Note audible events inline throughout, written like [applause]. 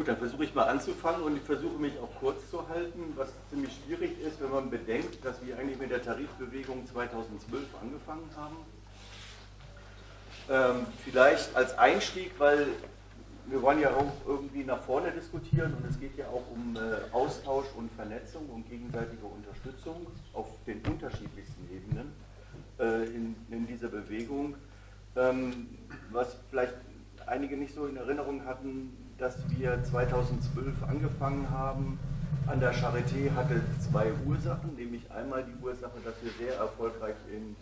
Gut, dann versuche ich mal anzufangen und ich versuche mich auch kurz zu halten, was ziemlich schwierig ist, wenn man bedenkt, dass wir eigentlich mit der Tarifbewegung 2012 angefangen haben. Ähm, vielleicht als Einstieg, weil wir wollen ja auch irgendwie nach vorne diskutieren und es geht ja auch um äh, Austausch und Vernetzung und gegenseitige Unterstützung auf den unterschiedlichsten Ebenen äh, in, in, dieser Bewegung. Ähm, was vielleicht einige nicht so in Erinnerung hatten, dass wir 2012 angefangen haben. An der Charité hatte zwei Ursachen, nämlich einmal die Ursache, dass wir sehr erfolgreich in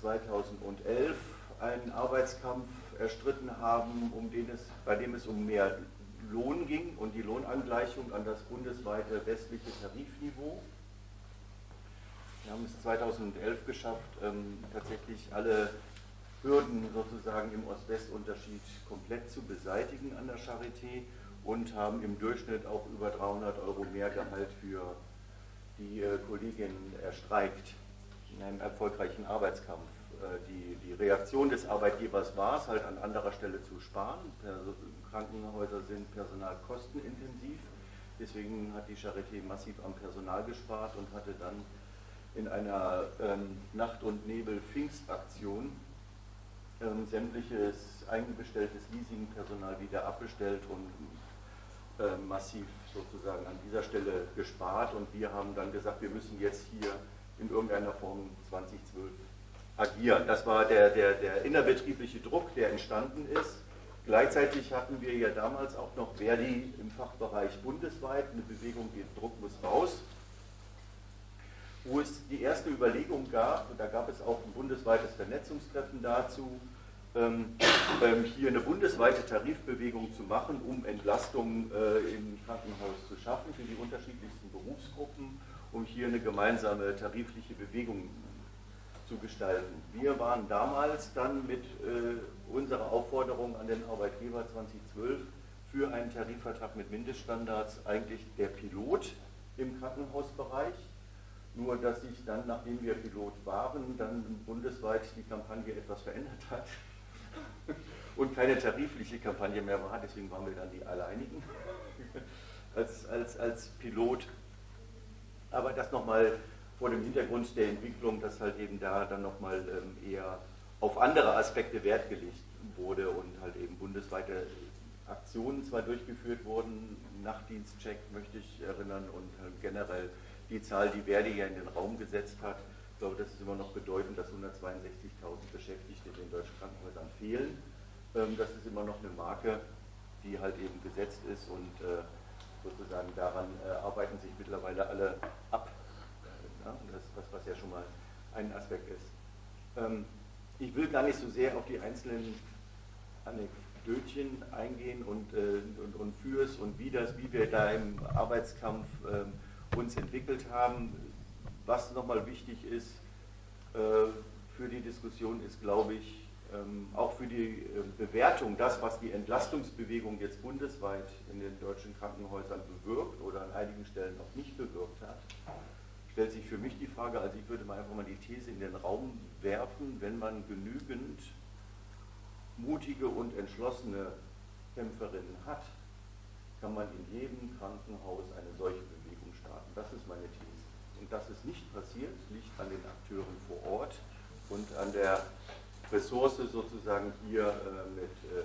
2011 einen Arbeitskampf erstritten haben, um den es, bei dem es um mehr Lohn ging und die Lohnangleichung an das bundesweite westliche Tarifniveau. Wir haben es 2011 geschafft, ähm, tatsächlich alle Hürden sozusagen im Ost-West-Unterschied komplett zu beseitigen an der Charité und haben im Durchschnitt auch über 300 Euro mehr Gehalt für die äh, Kolleginnen erstreikt in einem erfolgreichen Arbeitskampf. Äh, die, die Reaktion des Arbeitgebers war es, halt an anderer Stelle zu sparen. Krankenhäuser sind personalkostenintensiv, deswegen hat die Charité massiv am Personal gespart und hatte dann in einer ähm, Nacht- und Nebel-Pfingstaktion ähm, sämtliches eingebestelltes Leasingpersonal wieder abbestellt und äh, massiv sozusagen an dieser Stelle gespart. Und wir haben dann gesagt, wir müssen jetzt hier in irgendeiner Form 2012 agieren. Das war der, der, der innerbetriebliche Druck, der entstanden ist. Gleichzeitig hatten wir ja damals auch noch Verdi im Fachbereich bundesweit, eine Bewegung, die Druck muss raus wo es die erste Überlegung gab, und da gab es auch ein bundesweites Vernetzungstreffen dazu, ähm, ähm, hier eine bundesweite Tarifbewegung zu machen, um Entlastung äh, im Krankenhaus zu schaffen für die unterschiedlichsten Berufsgruppen, um hier eine gemeinsame tarifliche Bewegung zu gestalten. Wir waren damals dann mit äh, unserer Aufforderung an den Arbeitgeber 2012 für einen Tarifvertrag mit Mindeststandards eigentlich der Pilot im Krankenhausbereich nur, dass sich dann, nachdem wir Pilot waren, dann bundesweit die Kampagne etwas verändert hat [laughs] und keine tarifliche Kampagne mehr war. Deswegen waren wir dann die Alleinigen [laughs] als, als, als Pilot. Aber das nochmal vor dem Hintergrund der Entwicklung, dass halt eben da dann nochmal ähm, eher auf andere Aspekte Wert gelegt wurde und halt eben bundesweite Aktionen zwar durchgeführt wurden, Nachtdienstcheck möchte ich erinnern und halt generell die Zahl, die Verdi ja in den Raum gesetzt hat. Ich glaube, das ist immer noch bedeutend, dass 162.000 Beschäftigte in den deutschen Krankenhäusern fehlen. Ähm, das ist immer noch eine Marke, die halt eben gesetzt ist und äh, sozusagen daran äh, arbeiten sich mittlerweile alle ab. Das, was, was ja schon mal ein Aspekt ist. Ähm, ich will gar nicht so sehr auf die einzelnen Anekdötchen eingehen und, äh, und, und fürs und wie das, wie wir da im Arbeitskampf ähm, uns entwickelt haben. Was nochmal wichtig ist äh, für die Diskussion, ist, glaube ich, ähm, auch für die äh, Bewertung, das, was die Entlastungsbewegung jetzt bundesweit in den deutschen Krankenhäusern bewirkt oder an einigen Stellen noch nicht bewirkt hat, stellt sich für mich die Frage, also ich würde mal einfach mal die These in den Raum werfen, wenn man genügend mutige und entschlossene Kämpferinnen hat, kann man in jedem Krankenhaus eine solche starten. Das ist meine These. Und dass es nicht passiert, liegt an den Akteuren vor Ort und an der Ressource sozusagen hier äh, mit äh,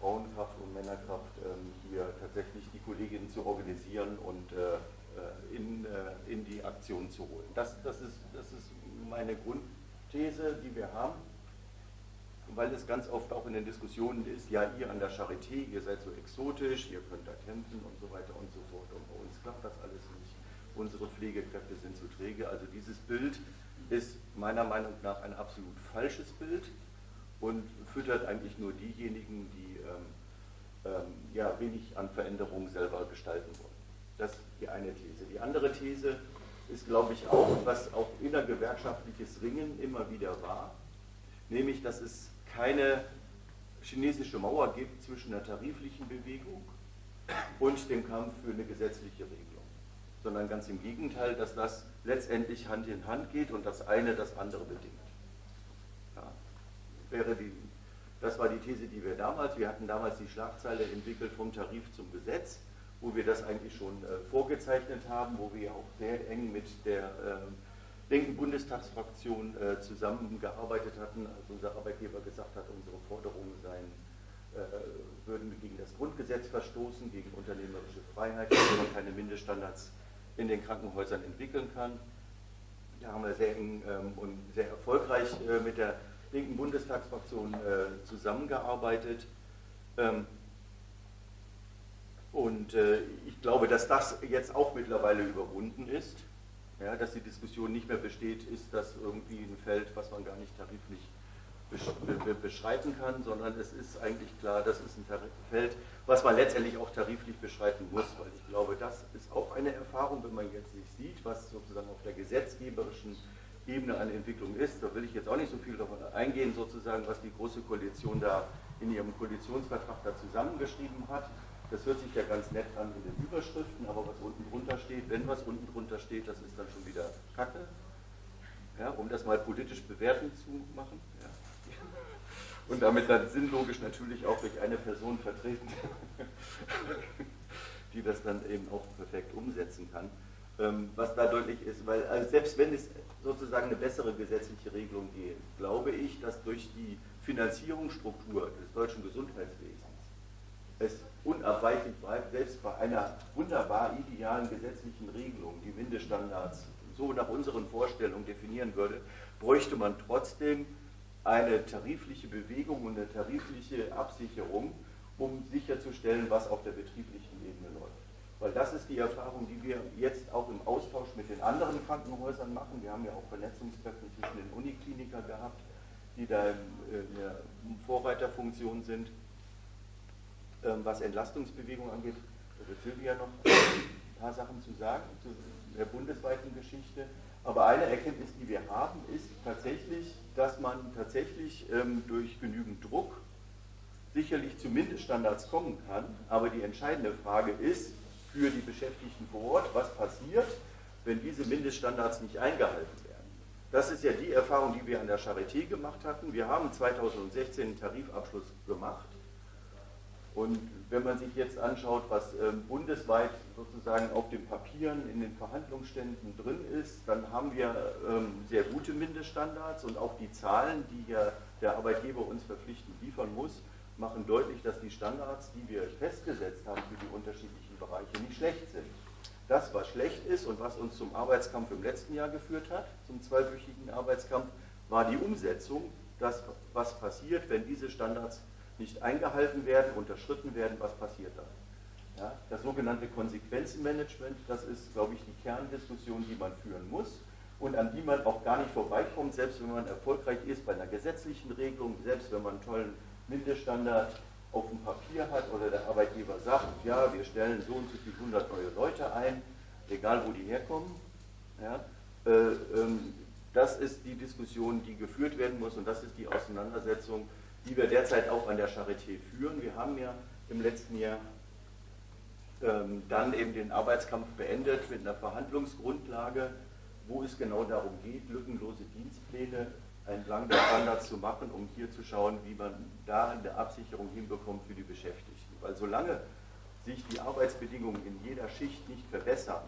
Frauenkraft und Männerkraft äh, hier tatsächlich die Kolleginnen zu organisieren und äh, äh, in, äh, in die Aktion zu holen. Das, das, ist, das ist meine Grundthese, die wir haben weil es ganz oft auch in den Diskussionen ist, ja, ihr an der Charité, ihr seid so exotisch, ihr könnt da kämpfen und so weiter und so fort. Und bei uns klappt das alles nicht. Unsere Pflegekräfte sind zu träge. Also dieses Bild ist meiner Meinung nach ein absolut falsches Bild und füttert eigentlich nur diejenigen, die ähm, ähm, ja, wenig an Veränderungen selber gestalten wollen. Das ist die eine These. Die andere These ist, glaube ich, auch, was auch innergewerkschaftliches Ringen immer wieder war, nämlich, dass es keine chinesische Mauer gibt zwischen der tariflichen Bewegung und dem Kampf für eine gesetzliche Regelung, sondern ganz im Gegenteil, dass das letztendlich Hand in Hand geht und das eine das andere bedingt. Ja, wäre die Das war die These, die wir damals, wir hatten damals die Schlagzeile entwickelt vom Tarif zum Gesetz, wo wir das eigentlich schon äh, vorgezeichnet haben, wo wir auch sehr eng mit der äh, linken Bundestagsfraktion äh, zusammengearbeitet hatten, als unser Arbeitgeber gesagt hat, unsere Forderungen seien, äh, würden gegen das Grundgesetz verstoßen, gegen unternehmerische Freiheit, wenn man keine Mindeststandards in den Krankenhäusern entwickeln kann. Da haben wir sehr eng ähm, und sehr erfolgreich äh, mit der linken Bundestagsfraktion äh, zusammengearbeitet. Ähm, und äh, ich glaube, dass das jetzt auch mittlerweile überwunden ist, ja, dass die Diskussion nicht mehr besteht, ist das irgendwie ein Feld, was man gar nicht tariflich beschreiten kann, sondern es ist eigentlich klar, das ist ein Feld, was man letztendlich auch tariflich beschreiten muss, weil ich glaube, das ist auch eine Erfahrung, wenn man jetzt nicht sieht, was sozusagen auf der gesetzgeberischen Ebene an Entwicklung ist. Da will ich jetzt auch nicht so viel davon eingehen, sozusagen, was die Große Koalition da in ihrem Koalitionsvertrag da zusammengeschrieben hat. Das hört sich ja ganz nett an in den Überschriften, aber was unten drunter steht, wenn was unten drunter steht, das ist dann schon wieder Kacke. Ja, um das mal politisch bewertend zu machen. Ja. Und damit dann sinnlogisch natürlich auch durch eine Person vertreten, [laughs] die das dann eben auch perfekt umsetzen kann. Ähm, was da deutlich ist, weil also selbst wenn es sozusagen eine bessere gesetzliche Regelung geht, glaube ich, dass durch die Finanzierungsstruktur des deutschen Gesundheitswesens es unabweichlich bleibt, selbst bei einer wunderbar idealen gesetzlichen Regelung, die Mindeststandards so nach unseren Vorstellungen definieren würde, bräuchte man trotzdem eine tarifliche Bewegung und eine tarifliche Absicherung, um sicherzustellen, was auf der betrieblichen Ebene läuft. Weil das ist die Erfahrung, die wir jetzt auch im Austausch mit den anderen Krankenhäusern machen. Wir haben ja auch Vernetzungskräfte zwischen den Unikliniker gehabt, die da in der Vorreiterfunktion sind. Ähm, was Entlastungsbewegung angeht, da wird Silvia noch ein paar Sachen zu sagen, zu der bundesweiten Geschichte. Aber eine Erkenntnis, die wir haben, ist tatsächlich, dass man tatsächlich ähm, durch genügend Druck sicherlich zu Mindeststandards kommen kann. Aber die entscheidende Frage ist für die Beschäftigten vor Ort, was passiert, wenn diese Mindeststandards nicht eingehalten werden. Das ist ja die Erfahrung, die wir an der Charité gemacht hatten. Wir haben 2016 einen Tarifabschluss gemacht und wenn man sich jetzt anschaut, was ähm, bundesweit sozusagen auf den Papieren in den Verhandlungsständen drin ist, dann haben wir ähm, sehr gute Mindeststandards und auch die Zahlen, die ja der Arbeitgeber uns verpflichtend liefern muss, machen deutlich, dass die Standards, die wir festgesetzt haben für die unterschiedlichen Bereiche, nicht schlecht sind. Das, was schlecht ist und was uns zum Arbeitskampf im letzten Jahr geführt hat, zum zweiwöchigen Arbeitskampf, war die Umsetzung, das, was passiert, wenn diese Standards nicht eingehalten werden, unterschritten werden, was passiert dann? Ja, das sogenannte Konsequenzenmanagement, das ist, glaube ich, die Kerndiskussion, die man führen muss und an die man auch gar nicht vorbeikommt, selbst wenn man erfolgreich ist bei einer gesetzlichen Regelung, selbst wenn man einen tollen Mindeststandard auf dem Papier hat oder der Arbeitgeber sagt, ja, wir stellen so und so viele hundert neue Leute ein, egal wo die herkommen. Ja, äh, ähm, das ist die Diskussion, die geführt werden muss und das ist die Auseinandersetzung, die wir derzeit auch an der Charité führen. Wir haben ja im letzten Jahr ähm, dann eben den Arbeitskampf beendet mit einer Verhandlungsgrundlage, wo es genau darum geht, lückenlose Dienstpläne entlang der Standards zu machen, um hier zu schauen, wie man da eine Absicherung hinbekommt für die Beschäftigten. Weil solange sich die Arbeitsbedingungen in jeder Schicht nicht verbessern,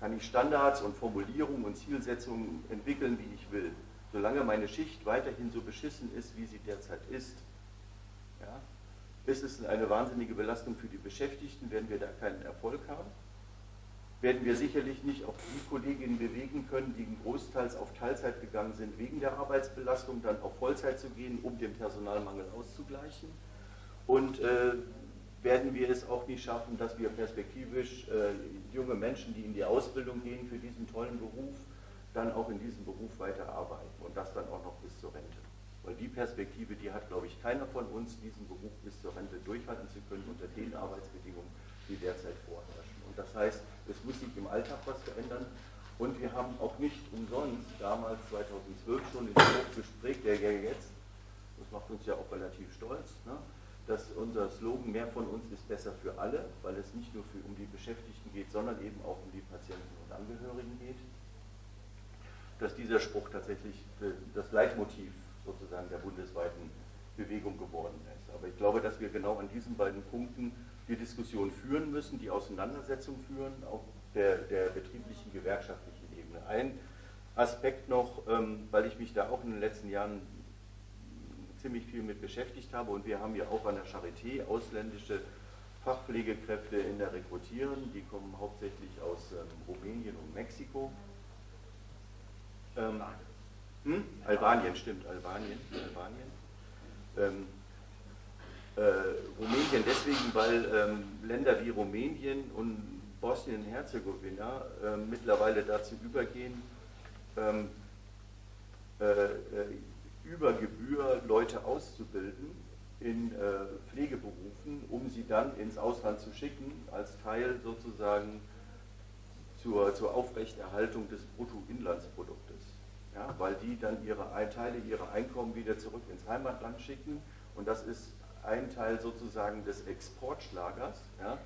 kann ich Standards und Formulierungen und Zielsetzungen entwickeln, wie ich will solange meine Schicht weiterhin so beschissen ist, wie sie derzeit ist, ja, ist es eine wahnsinnige Belastung für die Beschäftigten, werden wir da keinen Erfolg haben. Werden wir sicherlich nicht auch die Kolleginnen bewegen können, die großteils auf Teilzeit gegangen sind, wegen der Arbeitsbelastung dann auf Vollzeit zu gehen, um den Personalmangel auszugleichen. Und äh, werden wir es auch nicht schaffen, dass wir perspektivisch äh, junge Menschen, die in die Ausbildung gehen für diesen tollen Beruf, dann auch in diesem Beruf weiterarbeiten und das dann auch noch bis zur Rente. Weil die Perspektive, die hat, glaube ich, keiner von uns, diesen Beruf bis zur Rente durchhalten zu können unter den Arbeitsbedingungen, die derzeit vorherrschen. Und das heißt, es muss sich im Alltag was verändern. Und wir haben auch nicht umsonst damals 2012 schon in dem Gespräch, der ja jetzt, das macht uns ja auch relativ stolz, ne, dass unser Slogan mehr von uns ist besser für alle, weil es nicht nur für, um die Beschäftigten geht, sondern eben auch um die Patienten und Angehörigen geht dass dieser Spruch tatsächlich äh, das Leitmotiv sozusagen der bundesweiten Bewegung geworden ist. Aber ich glaube, dass wir genau an diesen beiden Punkten die Diskussion führen müssen, die Auseinandersetzung führen, auf der, der betrieblichen, gewerkschaftlichen Ebene. Ein Aspekt noch, ähm, weil ich mich da auch in den letzten Jahren ziemlich viel mit beschäftigt habe und wir haben ja auch an der Charité ausländische Fachpflegekräfte in der Rekrutieren, die kommen hauptsächlich aus ähm, Rumänien und Mexiko. Ähm, hm? Albanien, stimmt, Albanien. Albanien. Ähm, äh, Rumänien deswegen, weil ähm, Länder wie Rumänien und Bosnien-Herzegowina äh, mittlerweile dazu übergehen, ähm, äh, äh über Gebühr Leute auszubilden in äh, Pflegeberufen, um sie dann ins Ausland zu schicken, als Teil sozusagen zur, zur Aufrechterhaltung des Bruttoinlandsproduktes. Ja, weil die dann ihre Teile ihrer Einkommen wieder zurück ins Heimatland schicken und das ist ein Teil sozusagen des Exportschlagers. Ja.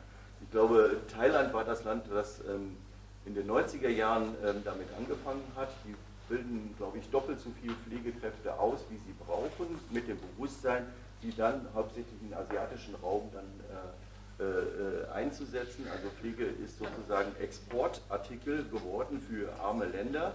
Ich glaube, Thailand war das Land, das ähm, in den 90er Jahren ähm, damit angefangen hat. Die bilden, glaube ich, doppelt so viele Pflegekräfte aus, wie sie brauchen, mit dem Bewusstsein, die dann hauptsächlich im asiatischen Raum dann äh, äh, einzusetzen. Also Pflege ist sozusagen Exportartikel geworden für arme Länder.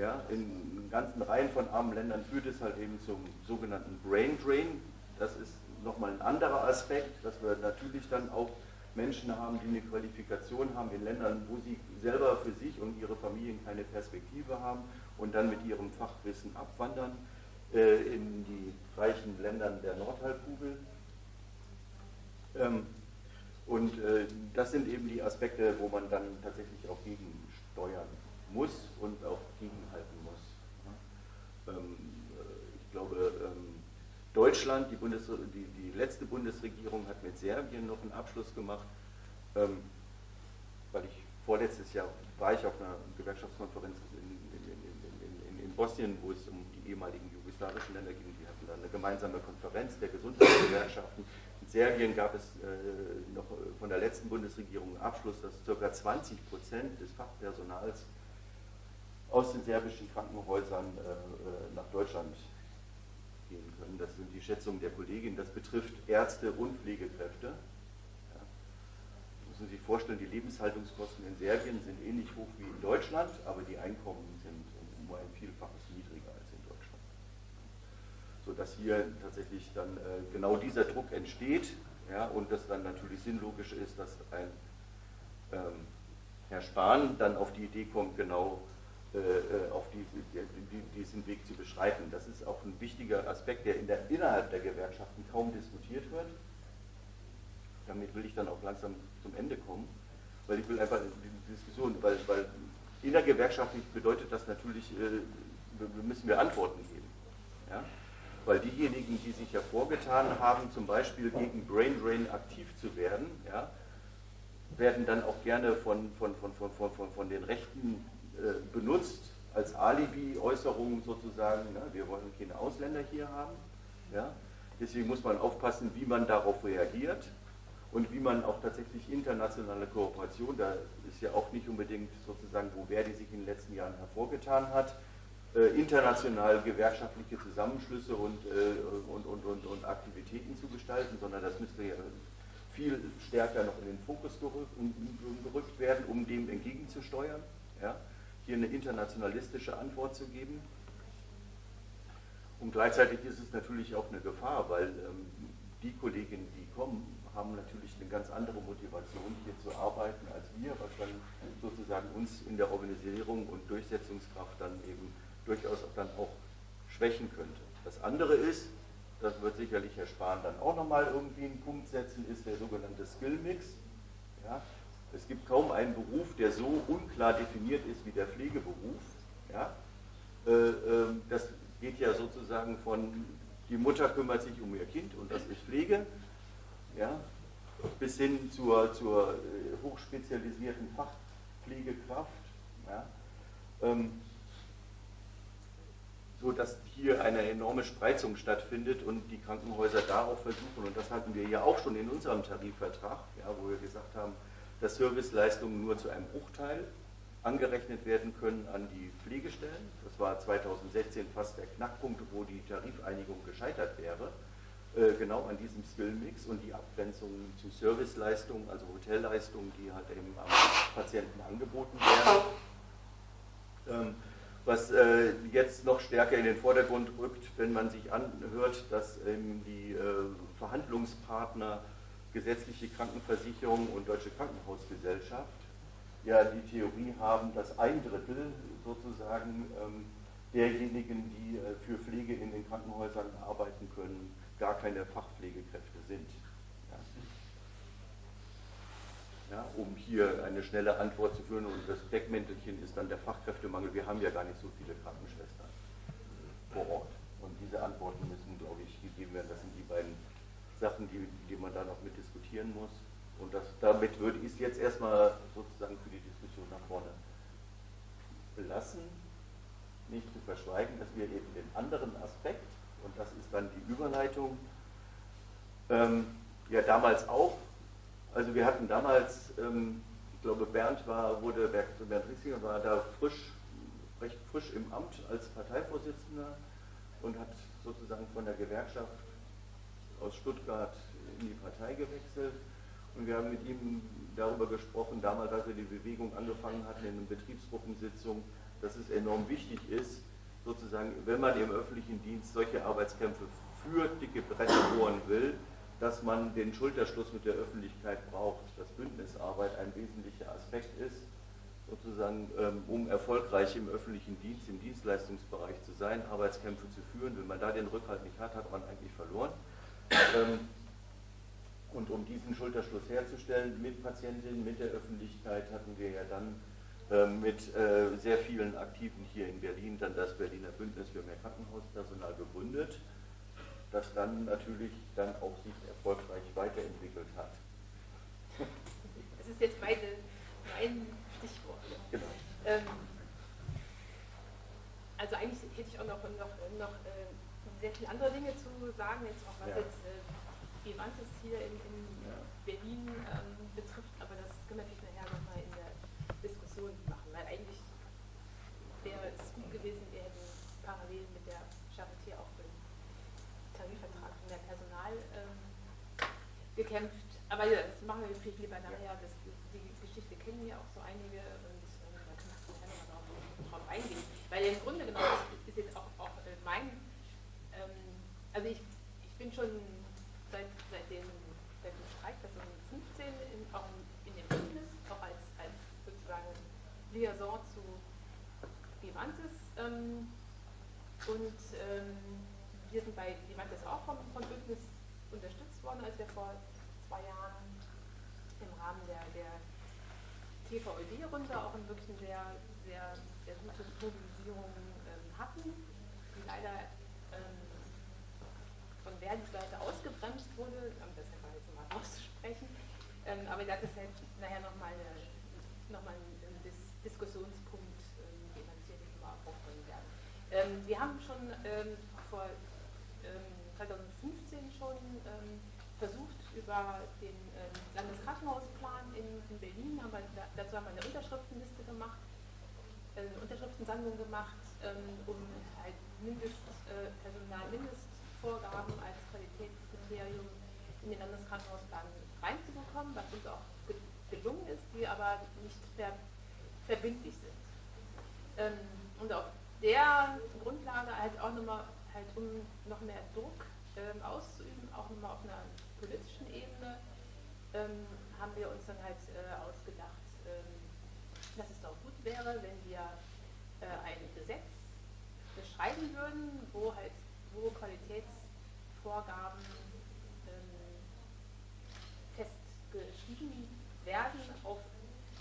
Ja, in ganzen Reihen von armen Ländern führt es halt eben zum sogenannten Brain Drain. Das ist nochmal ein anderer Aspekt, dass wir natürlich dann auch Menschen haben, die eine Qualifikation haben in Ländern, wo sie selber für sich und ihre Familien keine Perspektive haben und dann mit ihrem Fachwissen abwandern äh, in die reichen Ländern der Nordhalbkugel. Ähm, und äh, das sind eben die Aspekte, wo man dann tatsächlich auch gegensteuern muss und auch gegenhalten muss. Ähm, äh, ich glaube, ähm, Deutschland, die, Bundes die, die, letzte Bundesregierung hat mit Serbien noch einen Abschluss gemacht, ähm, weil ich vorletztes Jahr war ich auf einer Gewerkschaftskonferenz in, in, in, in Bosnien, wo es um die ehemaligen jugoslawischen Länder ging. Die hatten da eine gemeinsame Konferenz der Gesundheitsgewerkschaften. In Serbien gab es äh, noch von der letzten Bundesregierung einen Abschluss, dass ca. 20 Prozent des Fachpersonals aus den serbischen Krankenhäusern äh, äh nach Deutschland gehen können. Das sind die Schätzungen der Kollegin. Das betrifft Ärzte und Pflegekräfte. Ja. Müssen Sie sich vorstellen, die Lebenshaltungskosten in Serbien sind ähnlich hoch wie in Deutschland, aber die Einkommen sind um ein Vielfaches niedriger als in Deutschland. Sodass hier tatsächlich dann äh, genau dieser Druck entsteht ja, und das dann natürlich sinnlogisch ist, dass ein ähm, Herr Spahn dann auf die Idee kommt, genau auf die, die, diesen Weg zu beschreiten. Das ist auch ein wichtiger Aspekt, der, in der innerhalb der Gewerkschaften kaum diskutiert wird. Damit will ich dann auch langsam zum Ende kommen, weil ich will einfach die Diskussion, weil, weil innergewerkschaftlich bedeutet das natürlich, äh, müssen wir Antworten geben. Ja? Weil diejenigen, die sich hervorgetan haben, zum Beispiel gegen Brain Drain aktiv zu werden, ja, werden dann auch gerne von, von, von, von, von, von den Rechten äh, benutzt als Alibi-Äußerung sozusagen, ne? wir wollen keine Ausländer hier haben. Ja? Deswegen muss man aufpassen, wie man darauf reagiert und wie man auch tatsächlich internationale Kooperation, da ist ja auch nicht unbedingt sozusagen, wo Verdi sich in den letzten Jahren hervorgetan hat, äh, international gewerkschaftliche Zusammenschlüsse und, äh, und, und, und, und, Aktivitäten zu gestalten, sondern das müsste ja viel stärker noch in den Fokus gerückt, gerückt werden, um dem entgegenzusteuern. Ja? Hier eine internationalistische Antwort zu geben. Und gleichzeitig ist es natürlich auch eine Gefahr, weil ähm, die Kolleginnen, die kommen, haben natürlich eine ganz andere Motivation, hier zu arbeiten als wir, was dann sozusagen uns in der Organisierung und Durchsetzungskraft dann eben durchaus dann auch schwächen könnte. Das andere ist, das wird sicherlich Herr Spahn dann auch nochmal irgendwie einen Punkt setzen, ist der sogenannte Skill Mix. Ja, es gibt kaum einen Beruf, der so unklar definiert ist wie der Pflegeberuf. Ja? Äh, ähm, das geht ja sozusagen von, die Mutter kümmert sich um ihr Kind und das ist Pflege, ja? bis hin zur, zur äh, hochspezialisierten Fachpflegekraft. Ja? Ähm, so dass hier eine enorme Spreizung stattfindet und die Krankenhäuser darauf versuchen, und das hatten wir ja auch schon in unserem Tarifvertrag, ja, wo wir gesagt haben, dass Serviceleistungen nur zu einem Bruchteil angerechnet werden können an die Pflegestellen. Das war 2016 fast der Knackpunkt, wo die Tarifeinigung gescheitert wäre. Äh, genau an diesem Skillmix und die Abgrenzung zu Serviceleistungen, also Hotelleistungen, die halt eben am Patienten angeboten werden. Ähm, was äh, jetzt noch stärker in den Vordergrund rückt, wenn man sich anhört, dass ähm, die äh, Verhandlungspartner gesetzliche Krankenversicherung und Deutsche Krankenhausgesellschaft ja die Theorie haben, dass ein Drittel sozusagen ähm, derjenigen, die äh, für Pflege in den Krankenhäusern arbeiten können, gar keine Fachpflegekräfte sind. Ja. Ja, um hier eine schnelle Antwort zu führen und das Deckmäntelchen ist dann der Fachkräftemangel. Wir haben ja gar nicht so viele Krankenschwestern vor Ort. Und diese Antworten müssen, glaube ich, gegeben werden. Das sind Sachen, die, die man da noch mit diskutieren muss. Und das, damit würde ich es jetzt erstmal sozusagen für die Diskussion nach vorne belassen, nicht zu verschweigen, dass wir eben den anderen Aspekt, und das ist dann die Überleitung, ähm, ja damals auch, also wir hatten damals, ähm, ich glaube Bernd war, wurde, Bernd Riesinger war da frisch, recht frisch im Amt als Parteivorsitzender und hat sozusagen von der Gewerkschaft aus Stuttgart in die Partei gewechselt und wir haben mit ihm darüber gesprochen, damals, als wir die Bewegung angefangen hatten in einer Betriebsgruppensitzung, dass es enorm wichtig ist, sozusagen, wenn man im öffentlichen Dienst solche Arbeitskämpfe für dicke Bretter bohren will, dass man den Schulterschluss mit der Öffentlichkeit braucht, dass Bündnisarbeit ein wesentlicher Aspekt ist, sozusagen, ähm, um erfolgreich im öffentlichen Dienst, im Dienstleistungsbereich zu sein, Arbeitskämpfe zu führen. Wenn man da den Rückhalt nicht hat, hat man eigentlich verloren. Ähm, und um diesen Schulterschluss herzustellen mit Patientinnen, mit der Öffentlichkeit, hatten wir ja dann ähm, mit äh, sehr vielen Aktiven hier in Berlin dann das Berliner Bündnis für mehr Krankenhauspersonal gegründet, das dann natürlich dann auch sich erfolgreich weiterentwickelt hat. Das ist jetzt meine, mein Stichwort. Genau. Ähm, also eigentlich hätte ich auch noch, noch, noch äh, sehr viele andere Dinge zu sagen, jetzt auch was ja. jetzt äh, Vivantes hier in, in ja. Berlin ähm, betrifft, aber das können wir natürlich nachher nochmal in der Diskussion machen, weil eigentlich wäre es gut gewesen, wir hätten parallel mit der Charité auch für den Tarifvertrag für mehr Personal ähm, gekämpft. Aber ja, das machen wir vielleicht lieber nachher. Das, die Geschichte kennen wir auch so einige und ähm, da können wir nachher nochmal drauf, drauf eingehen. Weil im Grunde genommen ist, ist jetzt auch, auch äh, mein, ähm, also ich, ich bin schon seit, seit, dem, seit dem Streik 2015 in, auch in, dem Bündnis, auch als, als sozusagen Liaison zu Vivantes. Ähm, und ähm, wir sind bei Vivantes auch vom, vom Bündnis unterstützt worden, als wir vor zwei Jahren im Rahmen der, der TVÖD-Runde auch in wirklich sehr, sehr, sehr gute Mobilisierung ähm, hatten, die leider von Verdis Seite ausgebremst wurde, um das einfach jetzt mal auszusprechen. Ähm, aber das ist halt nachher nochmal noch mal ein Dis Diskussionspunkt, ähm, den wir sicherlich mal aufbringen werden. Ähm, wir haben schon ähm, vor 2015 ähm, schon ähm, versucht, über den Landeskrankenhausplan in, in, Berlin, haben wir, dazu haben wir eine Unterschriftenliste gemacht, eine Unterschriftensammlung gemacht, um halt Mindestpersonal, äh, Mindest Qualitätskriterium in den Landeskrankenhausplan reinzubekommen, was uns auch gelungen ist, die aber nicht ver verbindlich sind. Ähm, und auf der Grundlage halt auch nochmal, halt um noch mehr Druck ähm, auszuüben, auch nochmal auf einer politischen Ebene, ähm, haben wir uns dann halt äh, ausgedacht, ähm, dass es doch gut wäre, wenn wir äh, ein Gesetz beschreiben würden, wo halt wo Qualitätsvorgaben ähm, festgeschrieben werden auf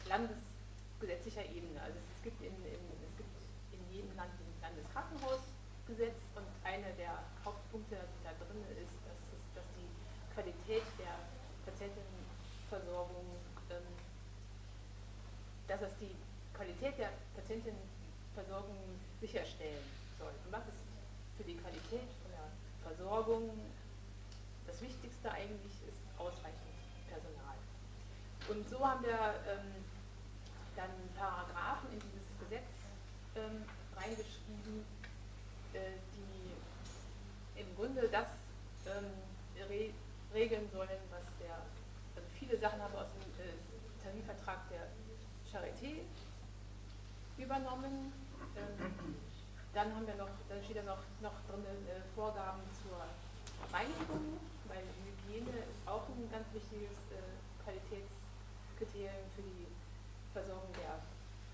landesgesetzlicher Ebene. Also es gibt in, in, es gibt in jedem Land ein Landeskrankenhausgesetz und einer der Hauptpunkte, die da drin ist, dass, es, dass die Qualität der Patientenversorgung, ähm, dass es die Qualität der Patientenversorgung sicherstellen soll. Und was ist für die Qualität der Versorgung das Wichtigste eigentlich ist ausreichend Personal. Und so haben wir ähm, dann Paragraphen in dieses Gesetz ähm, reingeschrieben, äh, die im Grunde das ähm, re regeln sollen, was der, also viele Sachen haben wir aus dem Charité übernommen. Dann haben wir noch, dann steht da noch, noch drin äh, Vorgaben zur Reinigung, weil Hygiene ist auch ein ganz wichtiges äh, Qualitätskriterium für die Versorgung der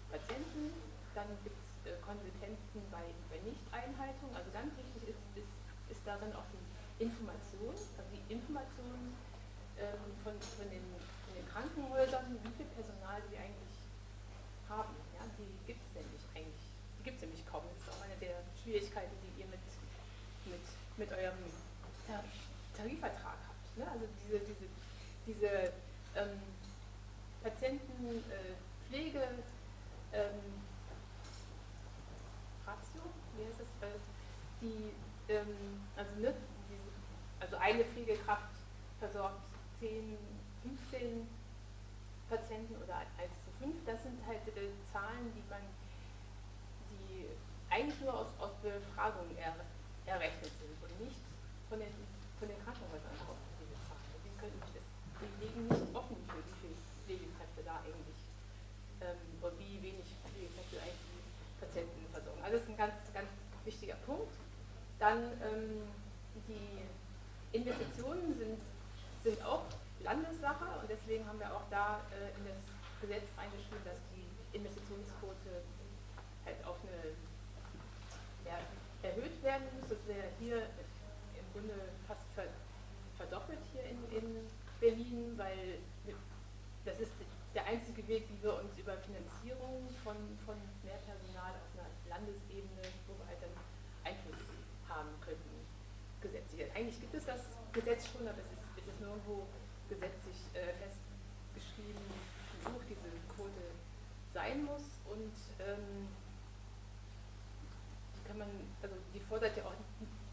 Patienten. Dann gibt es äh, Konsequenzen bei, bei Nichteinhaltung. Also ganz wichtig ist, ist, ist darin auch die Information, also die Information ähm, von, von, den, den Krankenhäusern, wie viel Personal sie eigentlich haben. Ja, die gibt es nämlich eigentlich, die gibt es nämlich kaum. Das ist auch eine der Schwierigkeiten, die ihr mit, mit, mit eurem Tarifvertrag habt. Ne? Also diese, diese, diese ähm, Patientenpflege, äh, ähm, Ratio, wie heißt das? Äh, die, ähm, also, ne, diese, also eine Pflegekraft versorgt 10, 15 Patienten oder 1 zu 5. Das sind halt äh, Zahlen, die man, die eigentlich nur aus, aus Befragungen er, errechnet sind und nicht von den, von den Krankenhäusern diese Zahlen. Die, können, das, die legen nicht offen für wie viele Pflegekräfte da eigentlich ähm, und wie wenig Pflegekräfte eigentlich die Patienten versorgen. Also das ist ein ganz, ganz wichtiger Punkt. Dann ähm, die Investitionen sind, sind auch Landessache und deswegen haben wir auch da äh, in das Gesetz reingeschrieben, dass die Investitionsquote halt auf eine ja, erhöht werden muss. Das wäre hier im Grunde fast verdoppelt hier in, in Berlin, weil das ist Weg, wie wir uns über Finanzierung von, von mehr Personal auf einer Landesebene, halt dann Einfluss haben könnten, gesetzlich. Eigentlich gibt es das Gesetz schon, aber es ist, es ist nirgendwo gesetzlich äh, festgeschrieben, wie hoch diese Quote sein muss und ähm, die kann man, also die fordert ja auch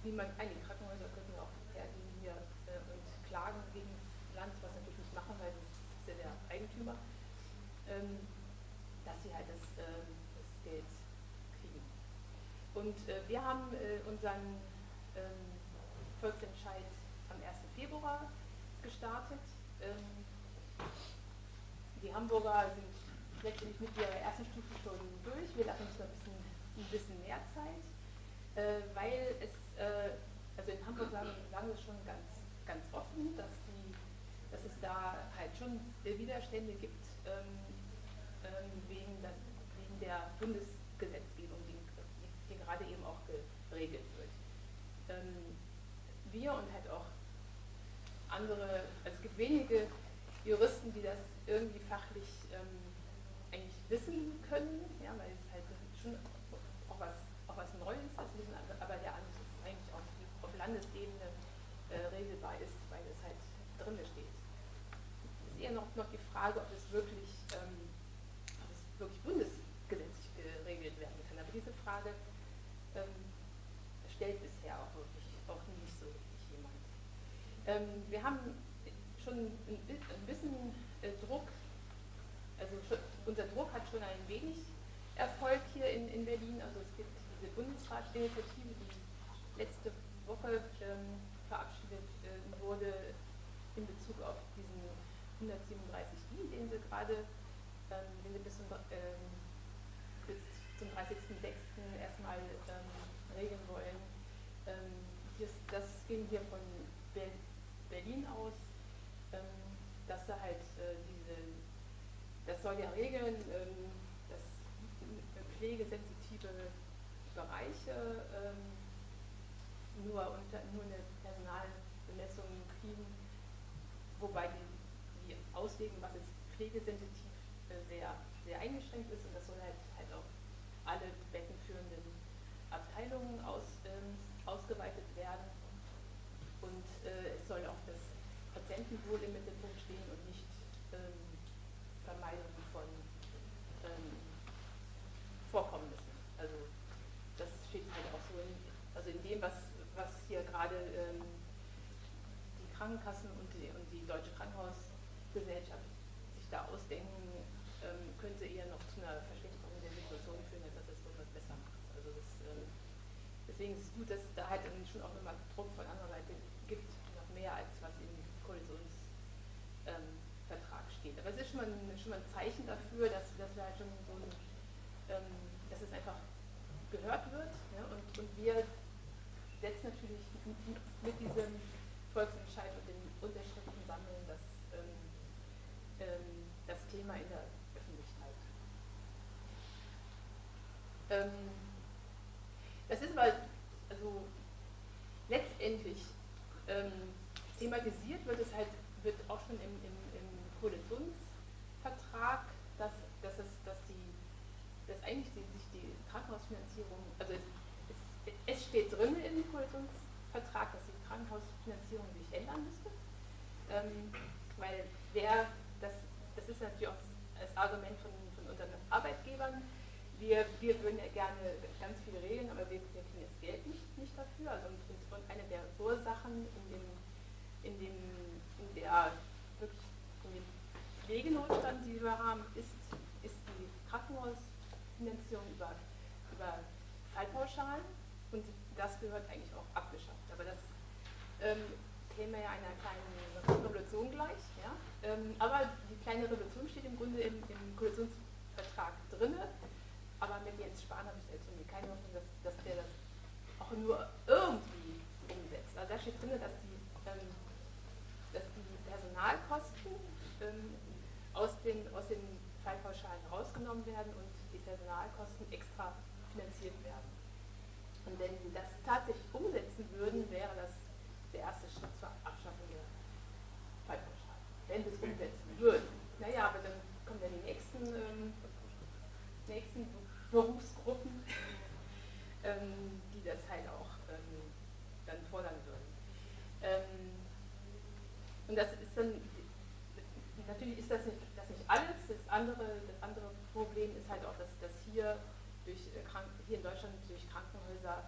niemand ein, die Krankenhäuser könnten auch hergehen hier äh, und klagen gegen das Land, was natürlich nicht machen, weil das ist ja der Eigentümer, ähm, dass sie halt das, äh, das Geld kriegen. Und äh, wir haben äh, unseren ähm, Volksentscheid am 1. Februar gestartet. Ähm, die Hamburger sind letztendlich mit ihrer ersten Stufe schon durch. Wir lassen uns noch ein bisschen, ein bisschen mehr Zeit, äh, weil es, also in Hamburg sagen, sagen wir schon ganz, ganz offen, dass, die, dass es da halt schon Widerstände gibt ähm, ähm, wegen, das, wegen der Bundesgesetzgebung, die, gerade eben auch geregelt wird. Ähm, wir und halt auch andere, also es gibt wenige Juristen, die das irgendwie fachlich ähm, eigentlich wissen können, ja, weil es halt schon auch was, auch was Neues ist, aber der alles ist eigentlich auf, auf Landesebene äh, regelbar ist, weil es halt drin steht. Es ist eher noch, noch die Frage, ob es wirklich, ähm, ob es wirklich bundesgesetzlich geregelt werden kann. Aber diese Frage ähm, stellt bisher auch wirklich auch nicht so ähm, wir haben schon ein bisschen äh, Druck, also unser Druck hat schon ein wenig Erfolg hier in, in Berlin. Also es gibt diese Bundesratsinitiative, die letzte Woche ähm, verabschiedet äh, wurde in Bezug auf diesen 137i, den sie gerade, ähm, bis zum, ähm, bis zum 30.06. erstmal ähm, regeln wollen. Ähm, das, ging hier von Berlin aus, ähm, dass da halt äh, diese, das soll ja regeln, ähm, dass pflegesensitive Bereiche ähm, nur, unter, nur eine Personalbemessung kriegen, wobei die, die auslegen, was jetzt pflegesensitiv Menschenwohl im Mittelpunkt stehen und nicht ähm, Vermeidung von ähm, Vorkommnissen. Also das steht halt auch so in, also in dem, was, was hier gerade ähm, die Krankenkassen und die, und die Deutsche Krankenhausgesellschaft sich da ausdenken, ähm, könnte eher noch zu einer Verschlechterung der Situation führen, dass das irgendwas besser macht. Also das, ähm, deswegen ist es gut, dass da halt schon auch nochmal Druck schon mal, ein, schon mal ein Zeichen dafür, dass, dass wir halt schon so ähm, dass es einfach gehört wird. Ja, und, und wir setzen natürlich mit diesem Volksentscheid und den Unterschriften sammeln das, ähm, ähm, das Thema in der Öffentlichkeit. Ähm, das ist mal, also letztendlich ähm, thematisiert wird es halt, wird auch schon im, im, im Koalitionsvertrag, dass, dass, es, dass, die, dass eigentlich die, sich die Krankenhausfinanzierung, also es, es, es steht drin im Koalitionsvertrag, dass die Krankenhausfinanzierung sich ändern müsste, ähm, weil wer, das, das ist natürlich auch das Argument von, von unseren Arbeitgebern, wir, wir würden ja gerne ganz viele Regeln, aber wir, kriegen das Geld nicht, nicht dafür. Also und, eine der Ursachen in dem, in dem, in der in dem Pflegenotstand, die wir haben, ist, ist die Krankenhausfinanzierung über, über Fallpauschalen das gehört eigentlich auch abgeschafft. Aber das ähm, käme ja einer kleinen Revolution gleich. Ja? Ähm, aber die kleine Revolution steht im Grunde im, im Koalitionsvertrag drin aber mit Jens Spahn habe ich jetzt irgendwie keine Hoffnung, dass, dass der das auch nur irgendwie umsetzt. Also da steht drin, dass die, ähm, dass die Personalkosten ähm, aus, den, aus den Fallpauschalen rausgenommen werden und die Personalkosten extra. Und wenn sie das tatsächlich umsetzen würden, wäre das der erste Schritt zur Abschaffung der Fallpauschalen. Wenn sie es umsetzen würden. Naja, aber dann kommen ja die nächsten, ähm, nächsten Berufsgruppen, [laughs] ähm, die das halt auch ähm, dann fordern würden. Ähm, und das ist dann, natürlich ist das nicht, das nicht alles, das andere, das andere Problem ist halt auch, dass, dass hier, durch, äh, hier in Deutschland durch Krankenhäuser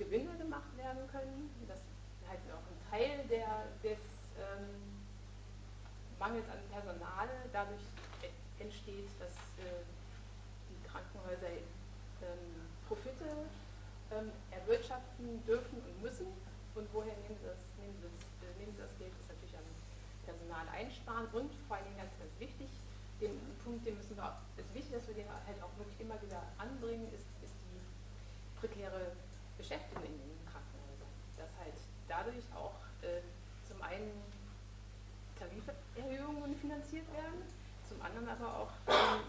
Gewinne gemacht werden können, dass halt auch ein Teil der, des ähm, Mangels an Personal dadurch entsteht, dass äh, Krankenhäuser ähm, Profite ähm, erwirtschaften dürfen und müssen. Und woher nehmen sie das, nehmen sie das, äh, nehmen sie das Geld? Das ist natürlich am Personal einsparen und vor allen Dingen ganz, ganz wichtig, den Punkt, den müssen wir es ist wichtig, dass wir den halt auch wirklich immer wieder anbringen, ist, ist die prekäre Beschäftigung in den Krankenhäusern. Dass halt dadurch auch äh, zum einen Tariferhöhungen finanziert werden, zum anderen aber auch ähm,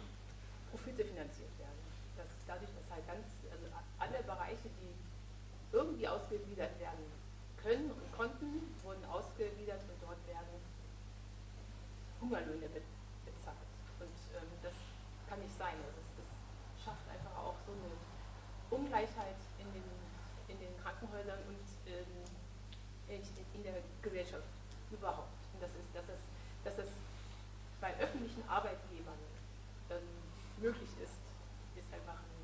Profite finanziert werden. Dass dadurch, dass halt ganz, also alle Bereiche, die irgendwie ausgegliedert werden können und konnten, wurden ausgegliedert und dort werden Hungerlöhne bezahlt. Und ähm, das kann nicht sein. Also das, das, schafft einfach auch so eine Ungleichheit in den, in den Krankenhäusern und ähm, in, in der Gesellschaft überhaupt. Und das ist, dass es, dass es bei öffentlichen Arbeitgebern ähm, möglich ist, ist einfach ein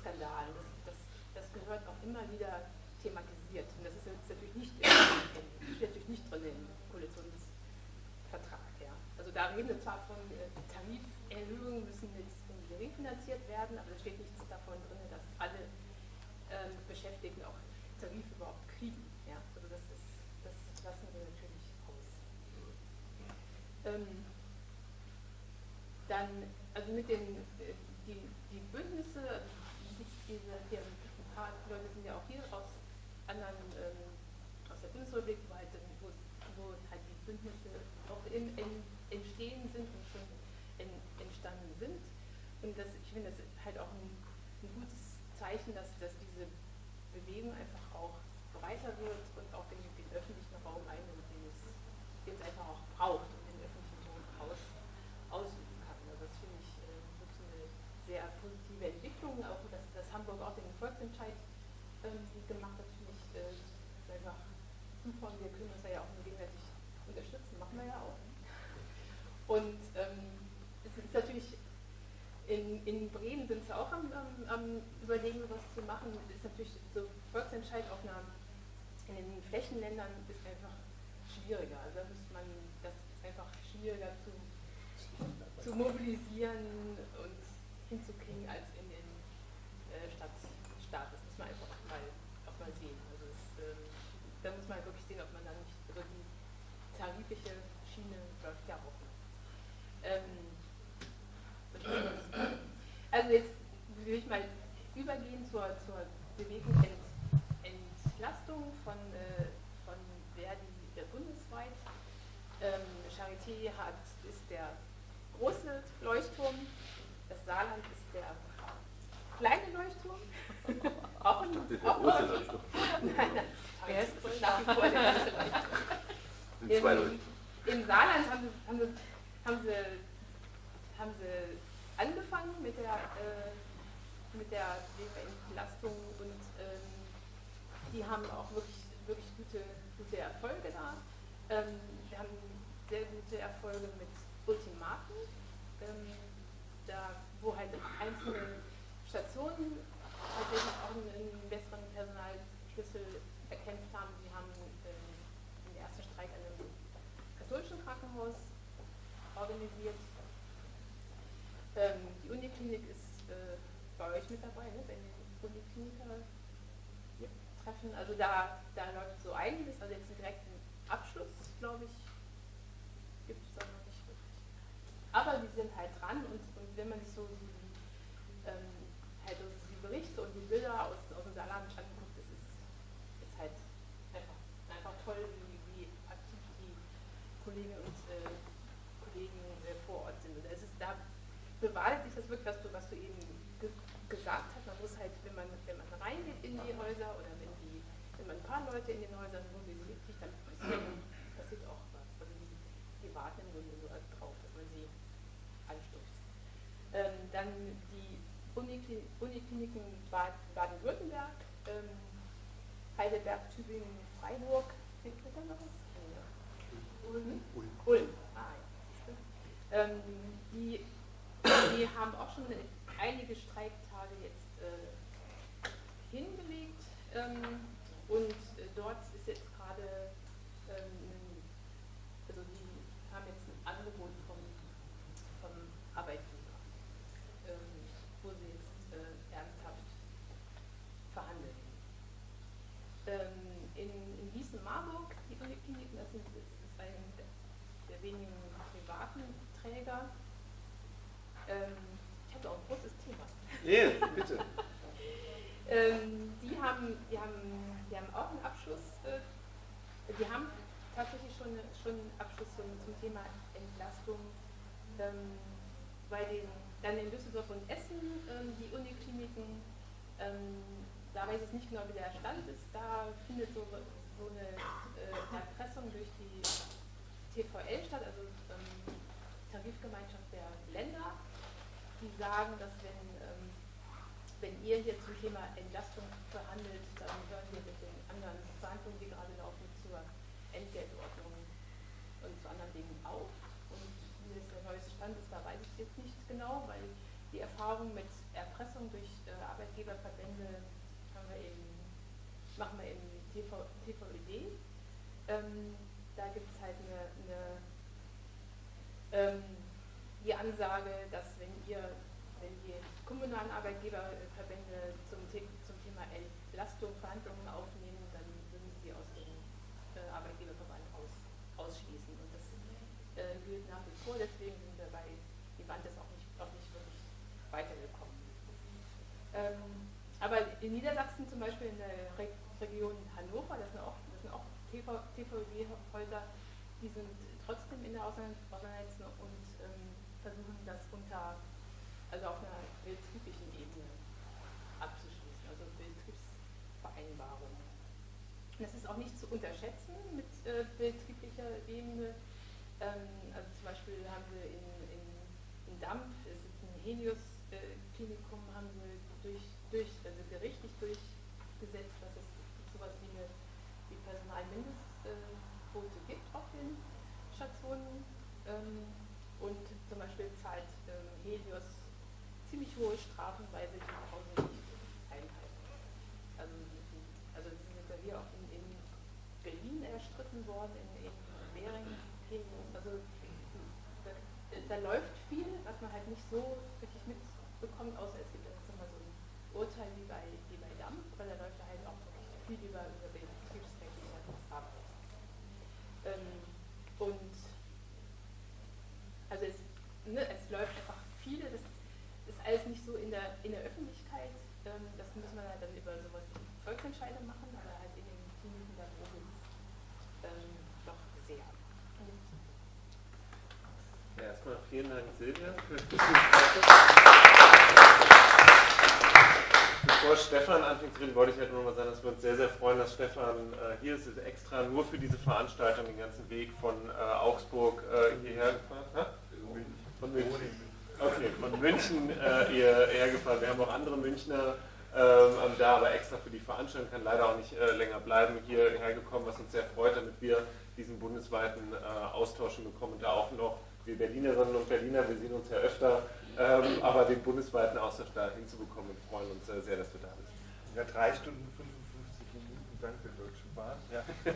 Skandal. Das, das, das gehört auch immer wieder thematisiert. Und das ist jetzt natürlich nicht, steht natürlich nicht drin im Koalitionsvertrag. Ja. Also da reden wir zwar von äh, Tariferhöhungen müssen jetzt gering finanziert werden, aber es steht nichts davon drin, dass alle ähm, Beschäftigten auch Tarif überhaupt kriegen. Ja. Also das, ist, lassen wir natürlich aus. Ähm, dann also mit den äh, die, die Bündnisse, also diese, die, ein paar Leute sind ja auch hier aus anderen, ähm, aus der Bundesrepublik, wo halt, wo, wo halt die Bündnisse auch in, entstehen sind und schon entstanden sind. Und das, ich finde das halt auch ein, ein gutes Zeichen, dass, dass diese Bewegung einfach auch breiter wird und auch den, den öffentlichen Raum einnimmt, den es, den es einfach auch braucht und den öffentlichen Raum aus, ausübt sehr positive Entwicklung, auch dass, dass Hamburg auch den Volksentscheid ähm, gemacht hat, finde ich äh, einfach super und wir können uns ja auch nur gegenseitig unterstützen, machen wir ja auch. Und ähm, es ist natürlich, in, Bremen sind sie auch am, am, am, Überlegen, was zu machen. Es ist natürlich so Volksentscheid auf einer, in den Flächenländern ist einfach schwieriger. Also da müsste man, das ist einfach schwieriger zu, zu mobilisieren und hinzukriegen als in den äh, Stadt, Staat. Das muss man einfach mal betriebliche Schiene läuft ja auch noch. Ähm, also jetzt will ich mal übergehen zur, zur Bewegung Ent, Entlastung von, äh, von Verdi äh, bundesweit. Ähm, Charité hat, ist der große Leuchtturm, das Saarland ist der kleine Leuchtturm. [laughs] auch ein, der auch große Leuchtturm. [laughs] Nein, nein, der ist nach wie vor der [laughs] große Leuchtturm. Im, Im Saarland haben sie, haben sie, haben sie, haben sie angefangen mit der, äh, mit der Entlastung und ähm, die haben auch wirklich, wirklich gute, gute Erfolge da. Ähm, wir haben sehr gute Erfolge mit Ultimaten, ähm, da, wo halt einzelne Stationen tatsächlich auch einen, besseren Personalschlüssel erkämpft haben. Sie haben ähm, den ersten Streik an einem katholischen Krankenhaus organisiert ähm, die Uniklinik ist mit dabei, ne? wenn die Unikliniker ja. treffen. Also da, da läuft so einiges, also jetzt einen direkten Abschluss, glaube ich, gibt es da noch nicht wirklich. Aber die sind halt dran und, und wenn man sich so die, ähm, halt also die Berichte und die Bilder aus, aus dem Saarland anguckt, das ist, ist halt einfach, einfach toll, wie, wie aktiv die Kolleginnen und äh, Kollegen äh, vor Ort sind. Und es ist da bewahrheitet sich das wirklich, was du, was du eben gesagt hast. Man muss halt, wenn man, wenn man reingeht in die Häuser oder wenn, die, wenn man ein paar Leute in den Häusern mobilisiert, dann passiert, passiert auch was. Also die, die warten im Grunde nur drauf, dass man sie anstößt. Ähm, dann die Unikliniken Baden-Württemberg, ähm, Heidelberg, Tübingen, Freiburg, fehlt da noch was? Ulm? Ulm. Ah, ja. Ähm, die die haben auch schon einige Streiktage jetzt äh, hingelegt ähm, und äh, dort ist jetzt gerade, ähm, also die haben jetzt ein Angebot vom, vom Arbeitgeber, ähm, wo sie jetzt äh, ernsthaft verhandeln. Ähm, in, in Gießen-Marburg, die Unikliniken, das, das ist ein der wenigen privaten Träger, ähm, ich habe auch ein großes Thema. Ja, bitte. [laughs] ähm, haben, die, haben, die haben auch einen Abschluss, äh, die haben tatsächlich schon, schon einen Abschluss zum, zum Thema Entlastung. Ähm, bei den, dann in Düsseldorf und Essen, ähm, die Unikliniken, ähm, da weiß ich nicht genau, wie der Stand ist. Da findet so, so eine äh, Erpressung durch die TVL statt, also ähm, Tarifgemeinschaft der Länder die sagen, dass wenn, ähm, wenn ihr hier zum Thema Entlastung verhandelt, dann hören wir mit den anderen Verhandlungen, die gerade laufen, zur Entgeltordnung und zu anderen Dingen auf. Und wie das der neueste Stand ist, da weiß ich jetzt nicht genau, weil die Erfahrung mit Erpressung durch äh, Arbeitgeberverbände wir eben, machen wir im TV, TVED. Ähm, da gibt es halt eine, eine ähm, die Ansage, dass wenn ihr, wenn die kommunalen Arbeitgeberverbände zum, zum Thema Entlastung Verhandlungen aufnehmen, dann würden sie aus dem äh, Arbeitgeberverband aus, ausschließen. Und das äh, gilt nach wie vor, deswegen sind wir bei die Bandes auch nicht, auch nicht wirklich weitergekommen. Ähm, aber in Niedersachsen zum Beispiel in der Re Region Hannover, das sind auch, auch TVG-Häuser, die sind trotzdem in der Auseinandersetzung und ähm, versuchen das unter, also auf einer betrieblichen Ebene abzuschließen, also Betriebsvereinbarungen. Das ist auch nicht zu unterschätzen mit äh, betrieblicher Ebene. Ähm, also zum Beispiel haben sie in, in, in Dampf, es ist ein Helios-Klinikum, äh, haben sie durch, durch, hohe Strafen, weil sie die Pause nicht einhalten. Ähm, also, also die sind ja hier auch in, in Berlin erstritten worden, in, in Mehringen, also da, da, läuft viel, was man halt nicht so richtig mitbekommt, außer es gibt jetzt immer so ein Urteil wie bei, wie bei Dampf, weil da läuft halt auch viel über, über betriebsrechtliche Verfahren. Ähm, und also es, ne, es läuft in der, in der Öffentlichkeit, ähm, das muss man halt dann über sowas Volksentscheide machen, aber halt in den Kliniken da oben ähm, doch sehr. Ja, erstmal vielen Dank, Silvia, Bevor Stefan anfängt zu reden, wollte ich halt nur mal sagen, dass wir uns sehr, sehr freuen, dass Stefan äh, hier ist, ist extra nur für diese Veranstaltung den ganzen Weg von äh, Augsburg äh, hierher gefahren. Ne? Von München. Okay, von München äh, hierher gefahren. Wir haben auch andere Münchner ähm, da, aber extra für die Veranstaltung kann leider auch nicht äh, länger bleiben, hierher gekommen, was uns sehr freut, damit wir diesen bundesweiten äh, Austausch bekommen und da auch noch wir Berlinerinnen und Berliner, wir sehen uns ja öfter, ähm, aber den bundesweiten Austausch da hinzubekommen und freuen uns äh, sehr, dass du da bist. Ja, drei Stunden 55 Minuten dank der Deutschen Bahn. Ja. [laughs]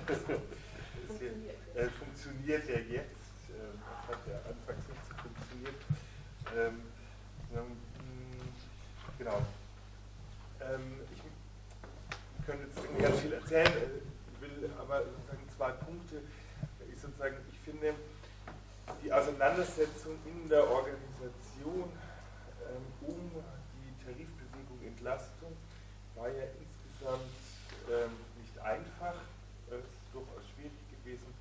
funktioniert. Äh, funktioniert ja jetzt. Ähm, hat ja anfangs nicht so funktioniert. Ähm, genau. Ähm, ich könnte jetzt ganz viel erzählen, äh, will aber sozusagen zwei Punkte. Ich sozusagen, ich finde, die Auseinandersetzung in der Organisation ähm, um die Tarifbewegung Entlastung war ja insgesamt ähm, nicht einfach, es ist durchaus schwierig gewesen.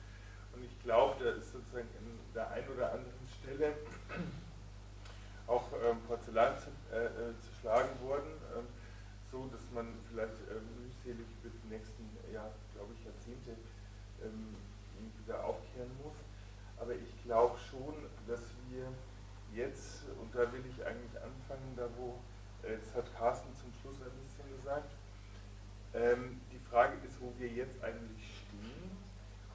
Und ich glaube, da ist sozusagen an der einen oder anderen Stelle auch Porzellan zu, äh, äh, zerschlagen worden, ähm, so dass man vielleicht äh, mühselig für die nächsten, ja, glaube ich, Jahrzehnte ähm, wieder aufkehren muss. Aber ich glaube schon, dass wir jetzt, und da will ich eigentlich anfangen, da wo, äh, das hat Carsten zum Schluss ein bisschen gesagt, ähm, die Frage ist, wo wir jetzt eigentlich stehen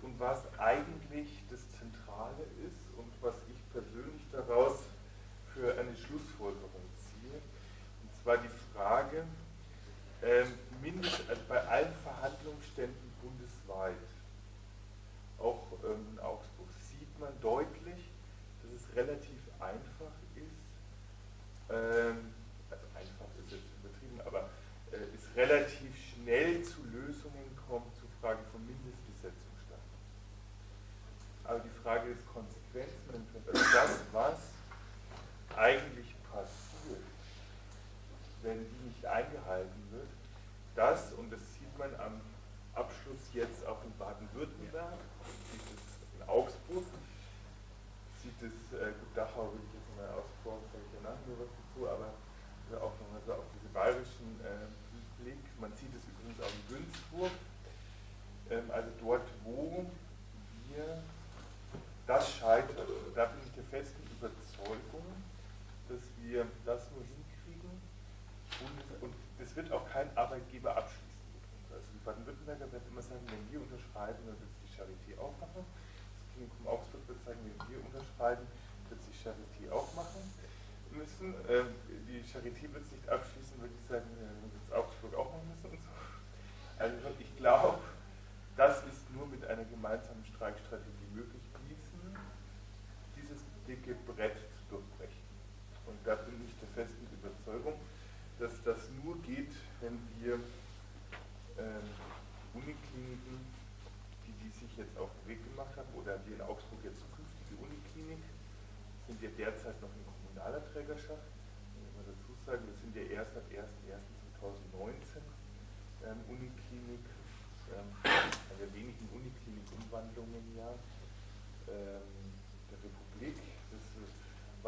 und was eigentlich das Zentrale ist und was ich persönlich daraus für eine Schlussfolgerung ziehe. Und zwar die Frage, ähm, mindestens also bei allen Verhandlungsständen bundesweit, auch ähm, in Augsburg, man deutlich, dass es relativ einfach ist, ähm, also einfach ist jetzt übertrieben, aber äh, es relativ schnell zu Lösungen kommt zur Frage von Mindestbesetzungsstand. Aber die Frage des Konsequenzmanagements, also das, was eigentlich passiert, wenn die nicht eingehalten wird, das, und das sieht man am Abschluss jetzt auch in Baden-Württemberg, in Augsburg, sieht es, äh, gut, Dachau will ich jetzt mal ausbauen, sage ich danach nur was dazu, aber auch nochmal so auf diese bayerischen äh, Blick. Man sieht es übrigens auch in Günzburg, ähm, also dort, wo wir das scheitert. Und da bin ich der festen Überzeugung, dass wir das nur hinkriegen und, und das wird auch kein Arbeitgeber abschließen. Also die Baden-Württemberger werden immer sagen, wenn wir unterschreiben, dann wird die Charité auch machen. Klinikum Augsburg wird sagen, wenn wir unterschreiben, wird sich Charité auch machen müssen. Ähm, die Charité wird es nicht abschließen, würde ich sagen, wird es Augsburg auch machen müssen und so. Also ich glaube, das ist nur mit einer gemeinsamen Streikstrategie möglich, diesen, dieses dicke Brett zu durchbrechen. Und da bin ich der festen Überzeugung, dass das nur geht, wenn wir ähm, Unikliniken sich jetzt auf den Weg gemacht haben, oder die in Augsburg jetzt zukünftige Uniklinik, sind ja derzeit noch in kommunaler Trägerschaft. Ich muss mal dazu sagen, wir sind ja erst ab 1.1.2019 ähm, Uniklinik, ähm, also wenigen Uniklinik-Umwandlungen im Jahr ähm, der Republik. Das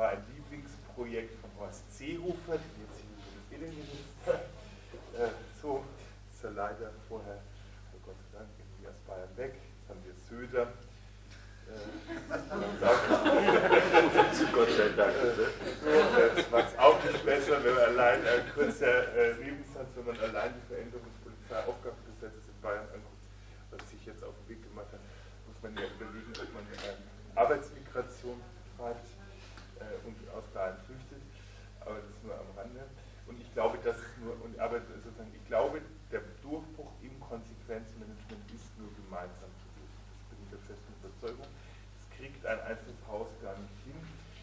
war ein Lieblingsprojekt von Horst Seehofer, der jetzt hier über das Medienminister äh, so ist er leider vorher, oh Gott sei Dank, irgendwie aus Bayern weg haben wir Söder. Zu Gott sei Dank. Das macht es auch nicht besser, wenn man allein ein kurzer äh, Lebenssatz, wenn man allein die Veränderung des Polizeiaufgabengesetzes in Bayern anguckt, was sich jetzt auf den Weg gemacht hat, muss man ja überlegen, ob man ähm, Arbeitsmigration betreibt äh, und aus Bayern flüchtet. Aber das ist nur am Rande. Und ich glaube, das ist nur, und aber sozusagen, ich glaube, der Durchbruch im Konsequenzmanagement ist nur gemeinsam Überzeugung, das kriegt ein einzelnes Haus gar nicht hin.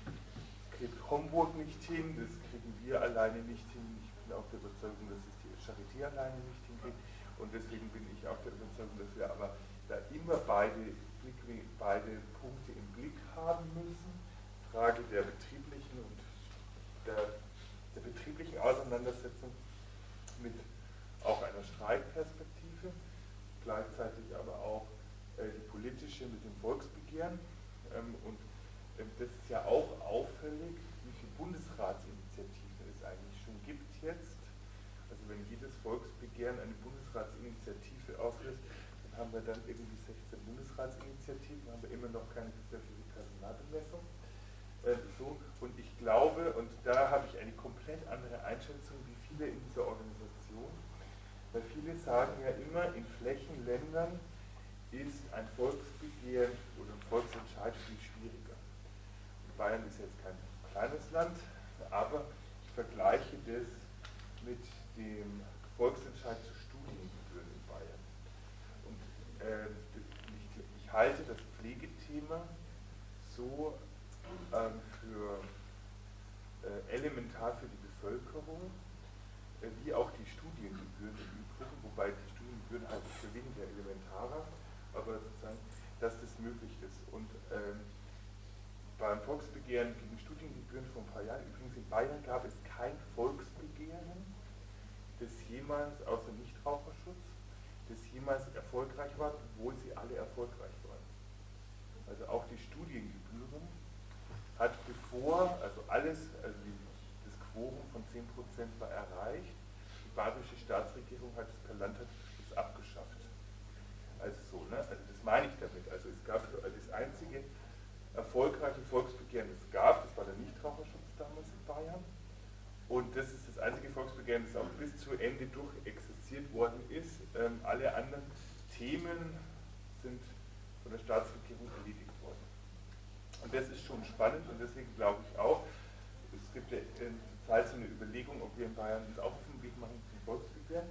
Das kriegt Homburg nicht hin, das kriegen wir alleine nicht hin. Ich bin auch der Überzeugung, dass es die Charité alleine nicht hinkriegt. Und deswegen bin ich auch der Überzeugung, dass wir aber da immer beide, beide Punkte im Blick haben müssen. Frage der betrieblichen und der, der betrieblichen Auseinandersetzung mit auch einer Streitperspektive, gleichzeitig aber auch äh, die politische mit dem Volksbegehren ähm, und das ist ja auch auffällig, wie viele Bundesratsinitiativen es eigentlich schon gibt jetzt. Also wenn jedes Volksbegehren eine Bundesratsinitiative auslöst, dann haben wir dann irgendwie 16 Bundesratsinitiativen, haben wir immer noch keine gesetzliche Personalbemessung. Äh, so, und ich glaube, und da habe ich eine komplett andere Einschätzung wie viele in dieser Organisation, weil viele sagen ja immer, in Flächenländern ist ein Volksbegehren oder ein Volksentscheid viel schwieriger. Bayern ist jetzt kein kleines Land, aber ich vergleiche das mit dem Volksentscheid zu Studiengebühren in Bayern. Und äh, ich, ich, halte das Pflegethema so ähm, für äh, elementar für die Bevölkerung, äh, wie auch die Studiengebühren im Übrigen, wobei die Studiengebühren halt für weniger elementarer aber sozusagen, dass das möglich ist. Und ähm, beim Volksbegehren gegen Studiengebühren vor ein paar Jahren, übrigens in Bayern gab es kein Volksbegehren, das jemals, außer Nichtraucherschutz, das jemals erfolgreich war, obwohl sie alle erfolgreich waren. Also auch die Studiengebühren hat bevor, also alles, also das Quorum von 10% war erreicht, die bayerische Staatsregierung hat es per Landtag abgeschafft. Also so, ne? Also das meine ich damit. Also es gab also das einzige erfolgreiche Volksbegehren, das es gab, das war der Nichtraucherschutz damals in Bayern. Und das das das auch bis zu Ende durch existiert worden ist. Ähm, alle anderen Themen sind von der Staatsregierung erledigt worden. Und das ist schon spannend und deswegen glaube ich auch, es gibt ja in Zeit so eine Überlegung, ob wir in Bayern uns auch auf den Weg machen zum Volksbegehren.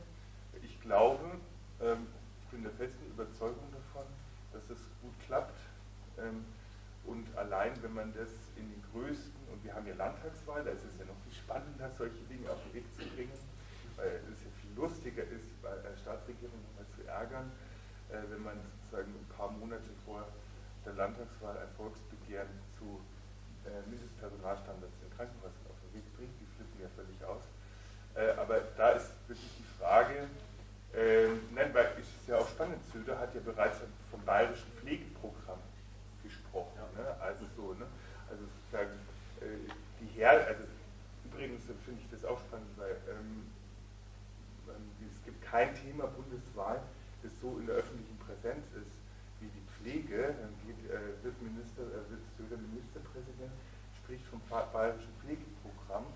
Ich glaube, ähm, bin der festen Überzeugung davon, dass es gut klappt. Ähm, und allein, wenn man das in den größten, und wir haben ja Landtagswahl, da ist es ja noch viel spannender, solche Dinge auf den Weg zu bringen, weil es ja viel lustiger ist, bei der Staatsregierung mal zu ärgern, äh, wenn man sozusagen ein paar Monate vor der Landtagswahl ein Volksbegehren zu äh, Mindestpersonalstandards in Krankenhäusern auf den Weg bringt. Die flippen ja völlig aus. Äh, aber da ist wirklich die Frage, nein, weil es ist ja auch spannend, Söder hat ja bereits vom bayerischen Pflegeprogramm? Also so, ne? Also sozusagen äh, die Her also übrigens finde ich das auch spannend, weil ähm, es gibt kein Thema bundesweit, das so in der öffentlichen Präsenz ist wie die Pflege. Dann geht, äh, wird, Minister, äh, wird Söder Ministerpräsident, spricht vom bayerischen Pflegeprogramm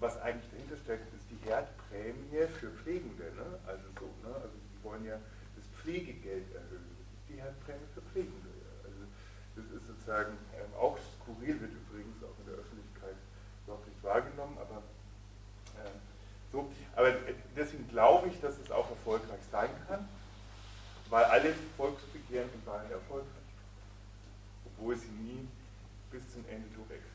was eigentlich dahinter steckt, ist die Herdprämie für Pflegende. Ne? Also so, ne? Also die wollen ja das Pflegegeld sozusagen äh, auch skurril, wird übrigens auch in der Öffentlichkeit überhaupt nicht wahrgenommen, aber äh, so. Aber deswegen glaube ich, dass es auch erfolgreich sein kann, weil alle Volksbegehren waren erfolgreich, obwohl sie nie bis zum Ende durchexistierten.